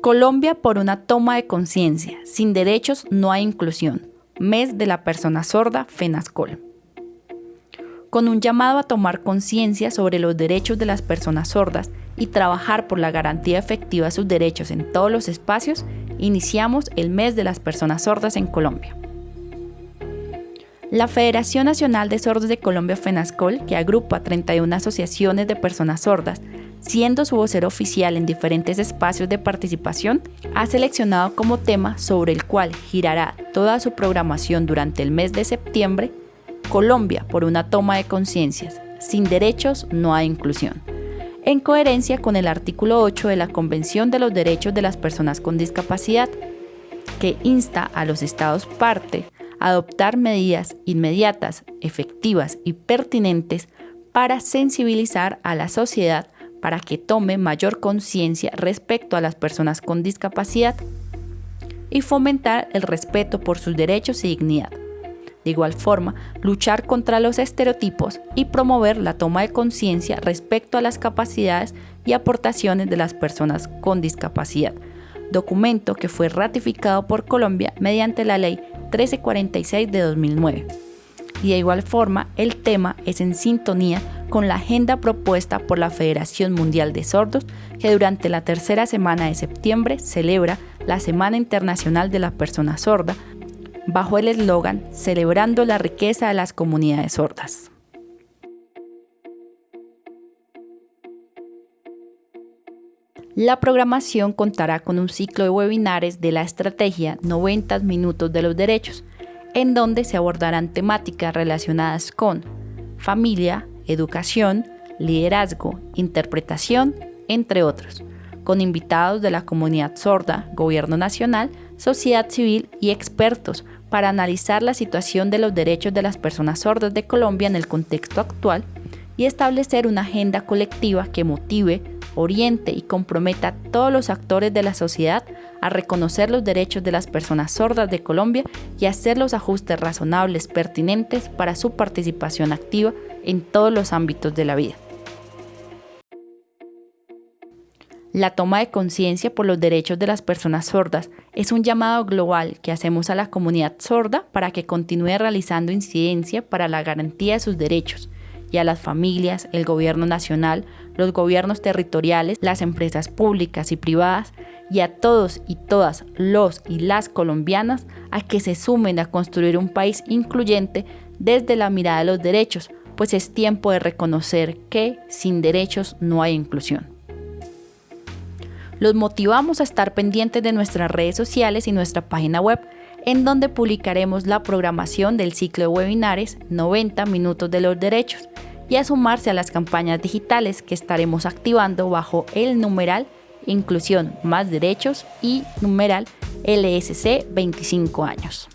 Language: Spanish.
Colombia por una toma de conciencia. Sin derechos no hay inclusión. Mes de la persona sorda, FENASCOL. Con un llamado a tomar conciencia sobre los derechos de las personas sordas y trabajar por la garantía efectiva de sus derechos en todos los espacios, iniciamos el mes de las personas sordas en Colombia. La Federación Nacional de Sordos de Colombia, FENASCOL, que agrupa 31 asociaciones de personas sordas, siendo su vocero oficial en diferentes espacios de participación, ha seleccionado como tema sobre el cual girará toda su programación durante el mes de septiembre, Colombia por una toma de conciencias, sin derechos no hay inclusión, en coherencia con el artículo 8 de la Convención de los Derechos de las Personas con Discapacidad, que insta a los estados parte adoptar medidas inmediatas, efectivas y pertinentes para sensibilizar a la sociedad para que tome mayor conciencia respecto a las personas con discapacidad y fomentar el respeto por sus derechos y dignidad. De igual forma, luchar contra los estereotipos y promover la toma de conciencia respecto a las capacidades y aportaciones de las personas con discapacidad, documento que fue ratificado por Colombia mediante la Ley 1346 de 2009. Y de igual forma, el tema es en sintonía con la agenda propuesta por la Federación Mundial de Sordos, que durante la tercera semana de septiembre celebra la Semana Internacional de la Persona Sorda, bajo el eslogan Celebrando la riqueza de las comunidades sordas. La programación contará con un ciclo de webinares de la estrategia 90 minutos de los derechos, en donde se abordarán temáticas relacionadas con familia, educación, liderazgo, interpretación, entre otros, con invitados de la comunidad sorda, gobierno nacional, sociedad civil y expertos para analizar la situación de los derechos de las personas sordas de Colombia en el contexto actual y establecer una agenda colectiva que motive, oriente y comprometa a todos los actores de la sociedad a reconocer los derechos de las personas sordas de Colombia y hacer los ajustes razonables pertinentes para su participación activa en todos los ámbitos de la vida. La toma de conciencia por los derechos de las personas sordas es un llamado global que hacemos a la comunidad sorda para que continúe realizando incidencia para la garantía de sus derechos y a las familias, el gobierno nacional, los gobiernos territoriales, las empresas públicas y privadas y a todos y todas los y las colombianas a que se sumen a construir un país incluyente desde la mirada de los derechos, pues es tiempo de reconocer que sin derechos no hay inclusión. Los motivamos a estar pendientes de nuestras redes sociales y nuestra página web, en donde publicaremos la programación del ciclo de webinares 90 minutos de los derechos y a sumarse a las campañas digitales que estaremos activando bajo el numeral Inclusión más Derechos y numeral LSC 25 años.